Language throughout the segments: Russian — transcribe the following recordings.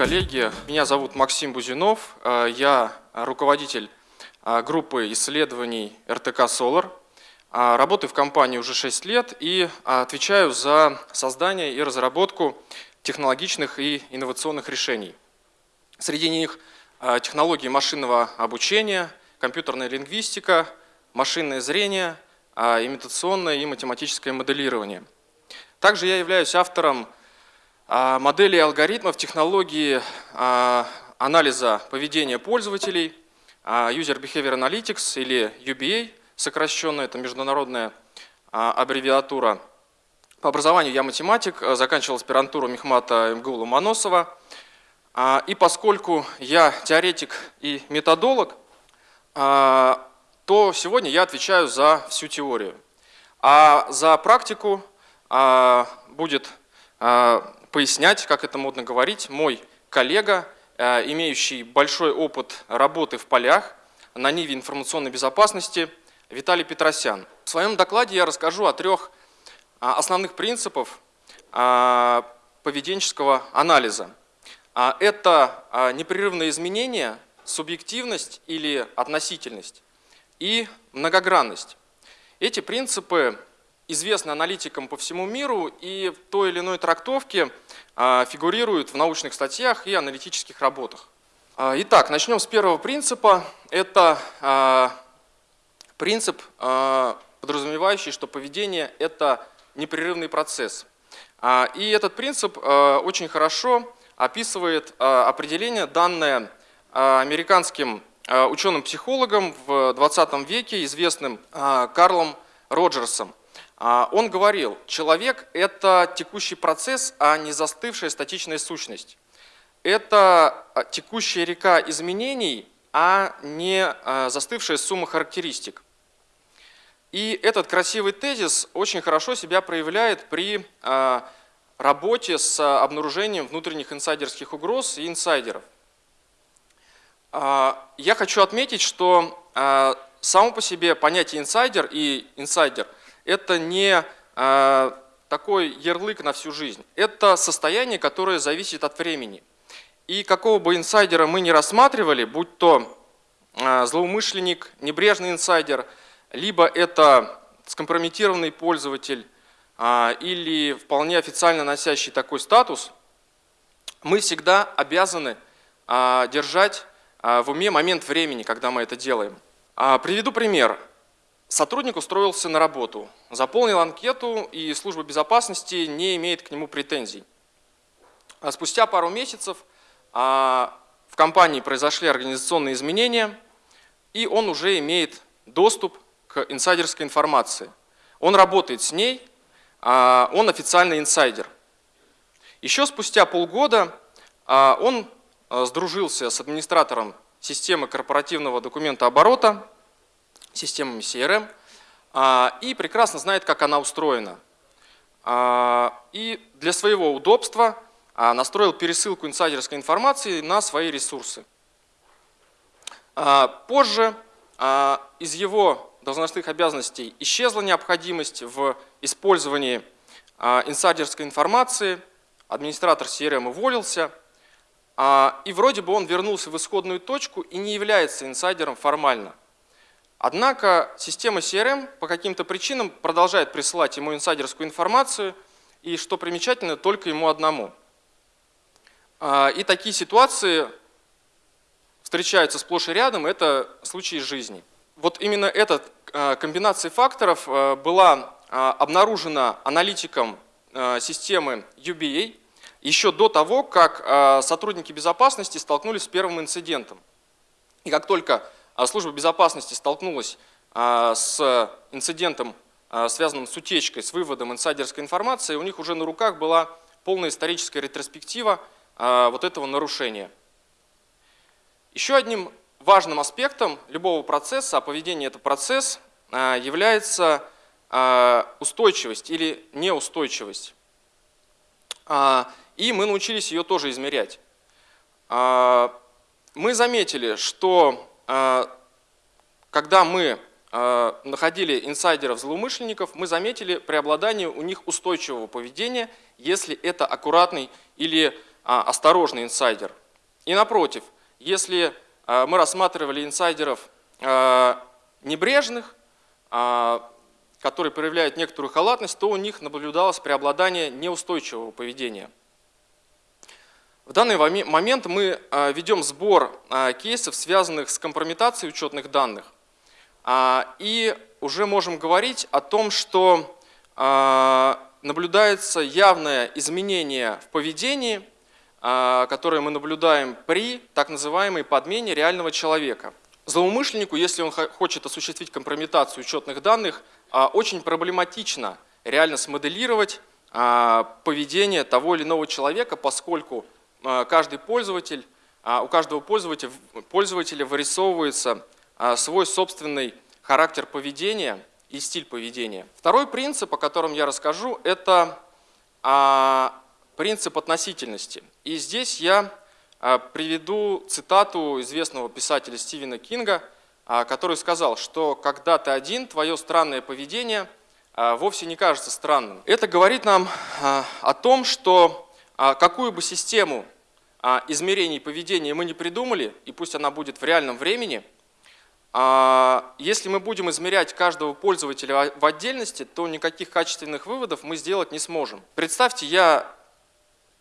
коллеги, меня зовут Максим Бузинов, э, я руководитель э, группы исследований РТК «Солар». Э, работаю в компании уже 6 лет и отвечаю за создание и разработку технологичных и инновационных решений. Среди них технологии машинного обучения, компьютерная лингвистика, машинное зрение, имитационное и математическое моделирование. Также я являюсь автором модели алгоритмов, технологии а, анализа поведения пользователей, а, User Behavior Analytics или UBA, сокращенно, это международная аббревиатура. По образованию я математик, заканчивал аспирантуру Мехмата МГУ Ломоносова. И поскольку я теоретик и методолог, то сегодня я отвечаю за всю теорию. А за практику будет пояснять, как это модно говорить, мой коллега, э, имеющий большой опыт работы в полях на Ниве информационной безопасности Виталий Петросян. В своем докладе я расскажу о трех а, основных принципах а, поведенческого анализа. А, это непрерывное изменение, субъективность или относительность и многогранность. Эти принципы известны аналитикам по всему миру и в той или иной трактовке а, фигурируют в научных статьях и аналитических работах. А, итак, начнем с первого принципа. Это а, принцип, подразумевающий, что поведение – это непрерывный процесс. И этот принцип очень хорошо описывает определение, данное американским ученым-психологом в 20 веке, известным Карлом Роджерсом. А, он говорил, человек – это текущий процесс, а не застывшая статичная сущность. Это а, текущая река изменений, а не а, застывшая сумма характеристик. И этот красивый тезис очень хорошо себя проявляет при работе с обнаружением внутренних инсайдерских угроз и инсайдеров. Я хочу отметить, что само по себе понятие инсайдер и инсайдер – это не а, такой ярлык на всю жизнь. Это состояние, которое зависит от времени. И какого бы инсайдера мы ни рассматривали, будь то а, злоумышленник, небрежный инсайдер, либо это скомпрометированный пользователь а, или вполне официально носящий такой статус, мы всегда обязаны держать в уме момент времени, когда мы это делаем. Приведу пример. Сотрудник устроился на работу, заполнил анкету, и служба безопасности не имеет к нему претензий. А спустя пару месяцев а, в компании произошли организационные изменения, и он уже имеет доступ к инсайдерской информации. Он работает с ней, а, он официальный инсайдер. Еще спустя полгода он сдружился с администратором системы корпоративного документа оборота, системами CRM, а, и прекрасно знает, как она устроена. А, и для своего удобства а, настроил пересылку инсайдерской информации на свои ресурсы. Позже из его должностных обязанностей исчезла необходимость в использовании инсайдерской информации, администратор CRM уволился, и вроде бы он вернулся в исходную точку и не является инсайдером формально. Однако система CRM по каким-то причинам продолжает присылать ему инсайдерскую информацию, и, что примечательно, только ему одному. А, и такие ситуации встречаются сплошь и рядом, это случаи жизни. Вот именно эта а, комбинация факторов а, была обнаружена аналитиком системы UBA еще до того, как сотрудники безопасности столкнулись с первым инцидентом. И как только а служба безопасности столкнулась а, с инцидентом, а, связанным с утечкой, с выводом инсайдерской информации, у них уже на руках была полная историческая ретроспектива вот этого нарушения. Еще одним важным аспектом любого процесса, а поведение это процесс, является устойчивость или неустойчивость. И мы научились ее тоже измерять. Мы заметили, что а, когда мы а, находили инсайдеров-злоумышленников, мы заметили преобладание у них устойчивого поведения, если это аккуратный или осторожный инсайдер. И напротив, если мы рассматривали инсайдеров небрежных, которые проявляют некоторую халатность, то у них наблюдалось преобладание неустойчивого поведения. В данный момент мы а, ведем сбор а, кейсов, связанных с компрометацией учетных данных. А, и уже можем говорить о том, что наблюдается явное изменение в поведении, которое мы наблюдаем при так называемой подмене реального человека. Злоумышленнику, если он хочет осуществить компрометацию учетных данных, очень проблематично реально смоделировать поведение того или иного человека, поскольку каждый пользователь, у каждого пользователя, пользователя вырисовывается свой собственный характер поведения и стиль поведения. Второй принцип, о котором я расскажу, это принцип относительности. И здесь я приведу цитату известного писателя Стивена Кинга – а, который сказал, что когда ты один, твое странное поведение а, вовсе не кажется странным. Это говорит нам а, о том, что какую бы систему измерений поведения мы не придумали, и пусть она будет в реальном времени, если мы будем измерять каждого пользователя в отдельности, то никаких качественных выводов мы сделать не сможем. Представьте, я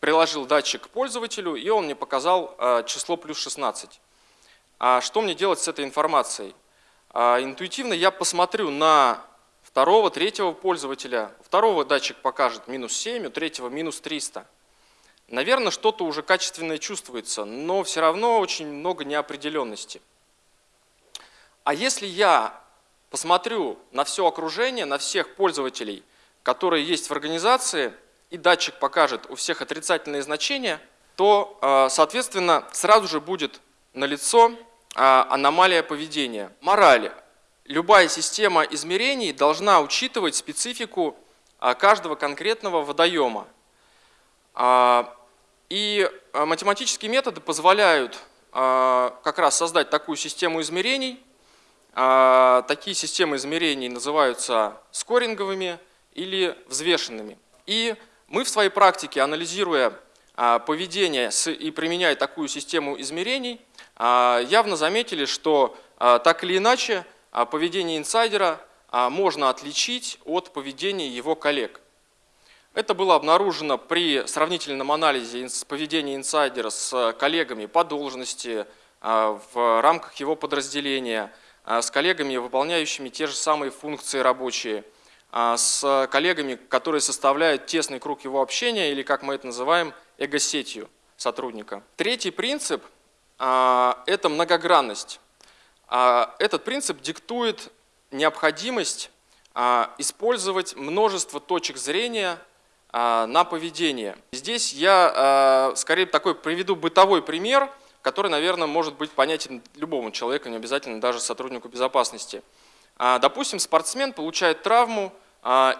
приложил датчик к пользователю, и он мне показал число плюс 16. А что мне делать с этой информацией? А, интуитивно я посмотрю на второго, третьего пользователя. Второго датчик покажет минус 7, у третьего минус 300. Наверное, что-то уже качественное чувствуется, но все равно очень много неопределенности. А если я посмотрю на все окружение, на всех пользователей, которые есть в организации, и датчик покажет у всех отрицательные значения, то, а, соответственно, сразу же будет налицо а, аномалия поведения. Мораль. Любая система измерений должна учитывать специфику а, каждого конкретного водоема. А, и математические методы позволяют как раз создать такую систему измерений. Такие системы измерений называются скоринговыми или взвешенными. И мы в своей практике, анализируя поведение и применяя такую систему измерений, а, явно заметили, что а, так или иначе а, поведение инсайдера можно отличить от поведения его коллег. Это было обнаружено при сравнительном анализе поведения инсайдера с коллегами по должности в рамках его подразделения, с коллегами, выполняющими те же самые функции рабочие, с коллегами, которые составляют тесный круг его общения или, как мы это называем, эго-сетью сотрудника. Третий принцип – это многогранность. Этот принцип диктует необходимость использовать множество точек зрения на поведение. Здесь я скорее такой приведу бытовой пример, который, наверное, может быть понятен любому человеку, не обязательно даже сотруднику безопасности. Допустим, спортсмен получает травму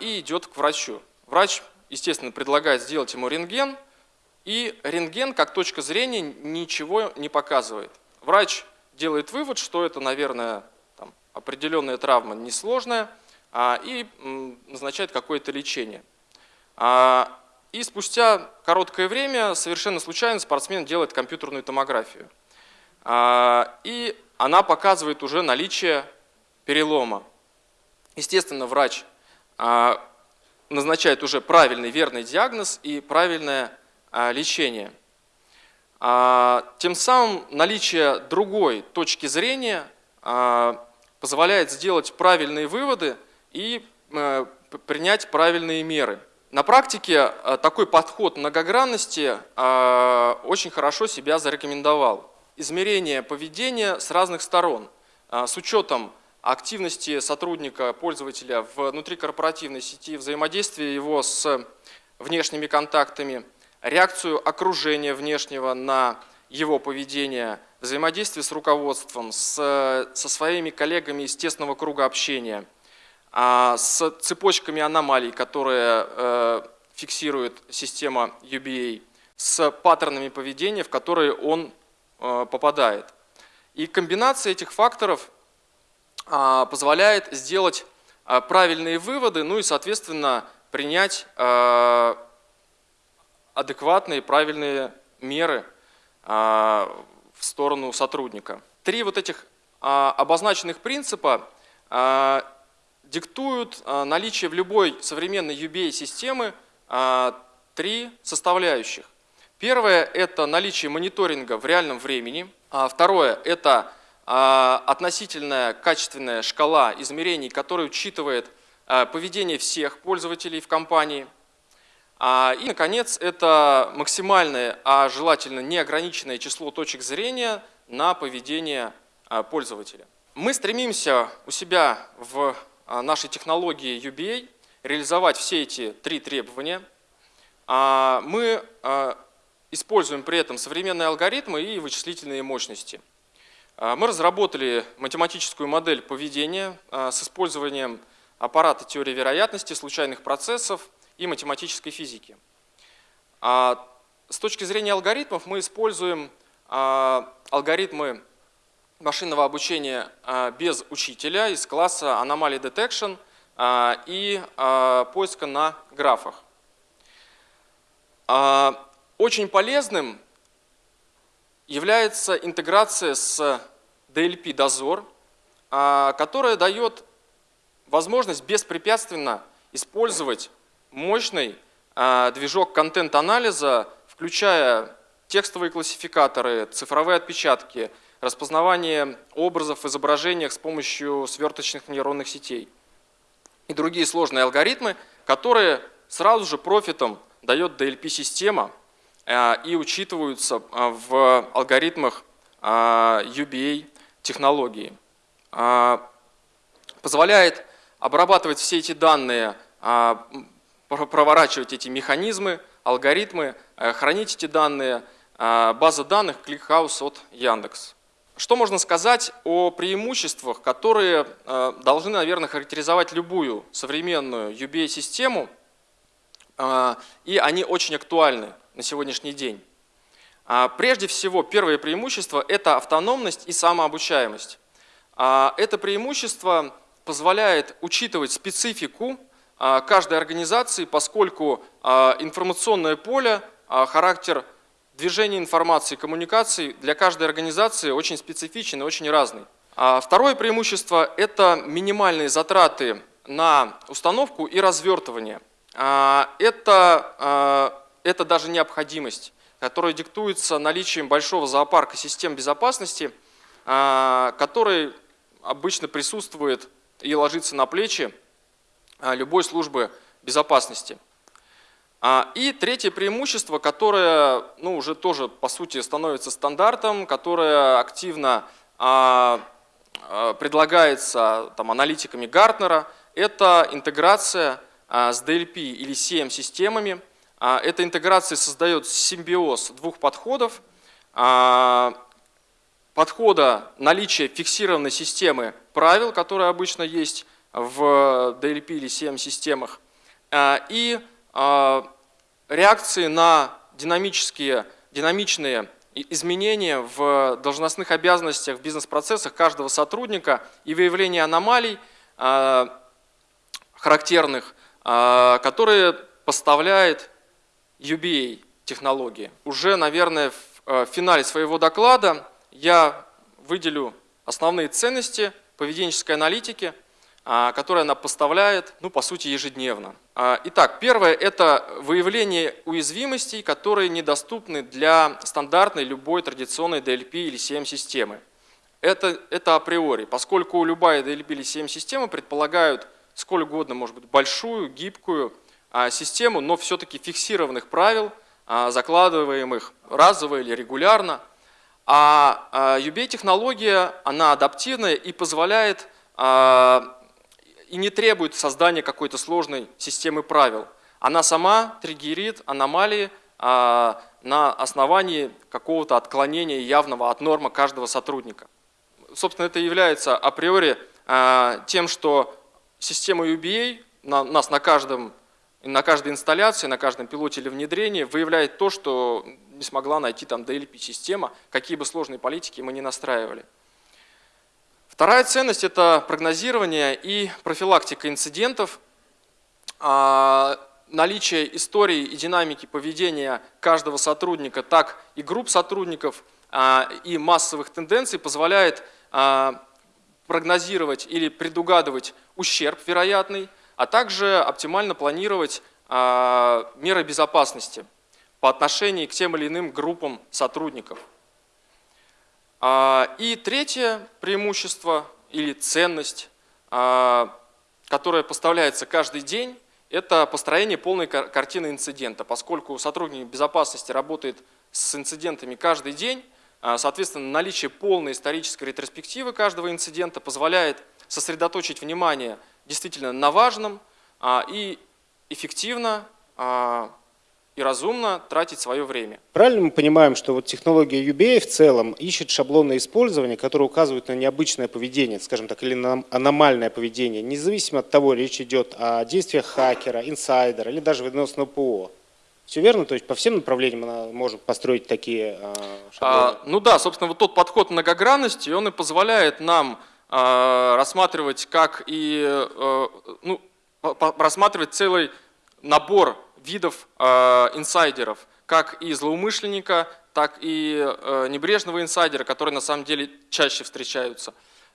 и идет к врачу. Врач, естественно, предлагает сделать ему рентген, и рентген, как точка зрения, ничего не показывает. Врач делает вывод, что это, наверное, там, определенная травма несложная, а, и назначает какое-то лечение. А, и спустя короткое время, совершенно случайно, спортсмен делает компьютерную томографию. А, и она показывает уже наличие перелома. Естественно, врач а, назначает уже правильный, верный диагноз и правильное лечения. А, тем самым наличие другой точки зрения позволяет сделать правильные выводы и э, принять правильные меры. На практике такой подход многогранности очень хорошо себя зарекомендовал. Измерение поведения с разных сторон, с учетом активности сотрудника, пользователя внутрикорпоративной сети, взаимодействия его с внешними контактами – реакцию окружения внешнего на его поведение, взаимодействие с руководством, с, со своими коллегами из тесного круга общения, с цепочками аномалий, которые э, фиксирует система UBA, с паттернами поведения, в которые он э, попадает. И комбинация этих факторов а, позволяет сделать а, правильные выводы, ну и, соответственно, принять адекватные, правильные меры в сторону сотрудника. Три вот этих обозначенных принципа диктуют наличие в любой современной UBA-системы три составляющих. Первое – это наличие мониторинга в реальном времени. Второе – это относительная качественная шкала измерений, которая учитывает поведение всех пользователей в компании – а, и, наконец, это максимальное, а желательно неограниченное число точек зрения на поведение а, пользователя. Мы стремимся у себя в а, нашей технологии UBA реализовать все эти три требования. Мы используем при этом современные алгоритмы и вычислительные мощности. Мы разработали математическую модель поведения с использованием аппарата теории вероятности, случайных процессов, и математической физики. А с точки зрения алгоритмов мы используем а, алгоритмы машинного обучения а, без учителя из класса Anomaly Detection а, и поиска на графах. Очень полезным является интеграция с DLP-дозор, которая дает возможность беспрепятственно использовать мощный а, движок контент-анализа, включая текстовые классификаторы, цифровые отпечатки, распознавание образов в изображениях с помощью сверточных нейронных сетей и другие сложные алгоритмы, которые сразу же профитом дает DLP-система а, и учитываются а, в алгоритмах UBA технологии. Позволяет обрабатывать все эти данные проворачивать эти механизмы, алгоритмы, э, хранить эти данные. Э, база данных ClickHouse от Яндекс. Что можно сказать о преимуществах, которые э, должны, наверное, характеризовать любую современную UBA-систему, и они очень актуальны на сегодняшний день. Прежде всего, первое преимущество – это автономность и самообучаемость. Это преимущество позволяет учитывать специфику а, каждой организации, поскольку а, информационное поле, а, характер движения информации, коммуникаций для каждой организации очень специфичен и очень разный. Второе преимущество – это минимальные затраты на установку и развертывание. Это, это даже необходимость, которая диктуется наличием большого зоопарка систем безопасности, который обычно присутствует и ложится на плечи а, любой службы безопасности. А, и третье преимущество, которое ну, уже тоже по сути становится стандартом, которое активно а, предлагается там, аналитиками Гартнера, это интеграция с DLP или CM-системами. Эта интеграция создает симбиоз двух подходов. Подхода наличия фиксированной системы правил, которая обычно есть в DLP или CM-системах, а, и а, реакции на динамические, динамичные изменения в должностных обязанностях, в бизнес-процессах каждого сотрудника и выявление аномалий а, характерных, которые поставляет UBA технологии. Уже, наверное, в финале своего доклада я выделю основные ценности поведенческой аналитики – а, которые она поставляет, ну, по сути, ежедневно. А, итак, первое – это выявление уязвимостей, которые недоступны для стандартной любой традиционной DLP или CM-системы. Это, это априори, поскольку любая DLP или CM-система предполагают сколь угодно, может быть, большую, гибкую а, систему, но все-таки фиксированных правил, закладываемых разово или регулярно. А UBA-технология, она адаптивная и позволяет и не требует создания какой-то сложной системы правил. Она сама триггерит аномалии а, на основании какого-то отклонения явного от нормы каждого сотрудника. Собственно, это является априори а, тем, что система UBA на, нас на, каждом, на каждой инсталляции, на каждом пилоте или внедрении выявляет то, что не смогла найти там DLP-система, какие бы сложные политики мы не настраивали. Вторая ценность – это прогнозирование и профилактика инцидентов. А, наличие истории и динамики поведения каждого сотрудника, так и групп сотрудников и массовых тенденций позволяет прогнозировать или предугадывать ущерб вероятный, а также оптимально планировать меры безопасности по отношению к тем или иным группам сотрудников. И третье преимущество или ценность, которая поставляется каждый день, это построение полной картины инцидента. Поскольку сотрудник безопасности работает с инцидентами каждый день, а, соответственно, наличие полной исторической ретроспективы каждого инцидента позволяет сосредоточить внимание действительно на важном а, и эффективно а, и разумно тратить свое время. Правильно мы понимаем, что вот технология UBA в целом ищет шаблоны использования, которые указывают на необычное поведение, скажем так, или на аномальное поведение, независимо от того, речь идет о действиях хакера, инсайдера или даже выносного ПО. Все верно? То есть по всем направлениям она может построить такие э, шаблоны? А, ну да, собственно, вот тот подход многогранности, он и позволяет нам э, рассматривать как и, э, ну, рассматривать целый набор видов э, инсайдеров, как и злоумышленника, так и э, небрежного инсайдера, которые на самом деле чаще встречаются,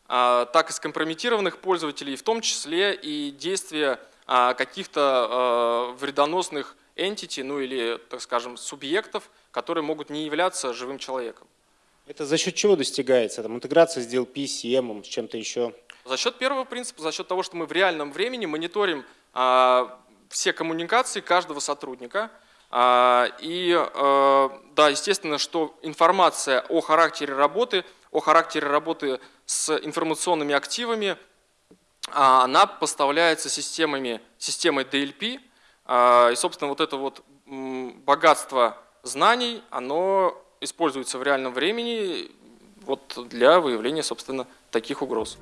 э, так и скомпрометированных пользователей, в том числе и действия э, каких-то э, вредоносных entity, ну или, так скажем, субъектов, которые могут не являться живым человеком. Это за счет чего достигается? Там, интеграция с DLP, CM, с чем-то еще? За счет первого принципа, за счет того, что мы в реальном времени мониторим а, все коммуникации каждого сотрудника. А, и а, да, естественно, что информация о характере работы, о характере работы с информационными активами, а, она поставляется системами, системой DLP, а, и, собственно, вот это вот богатство знаний, оно используется в реальном времени вот для выявления, собственно, таких угроз.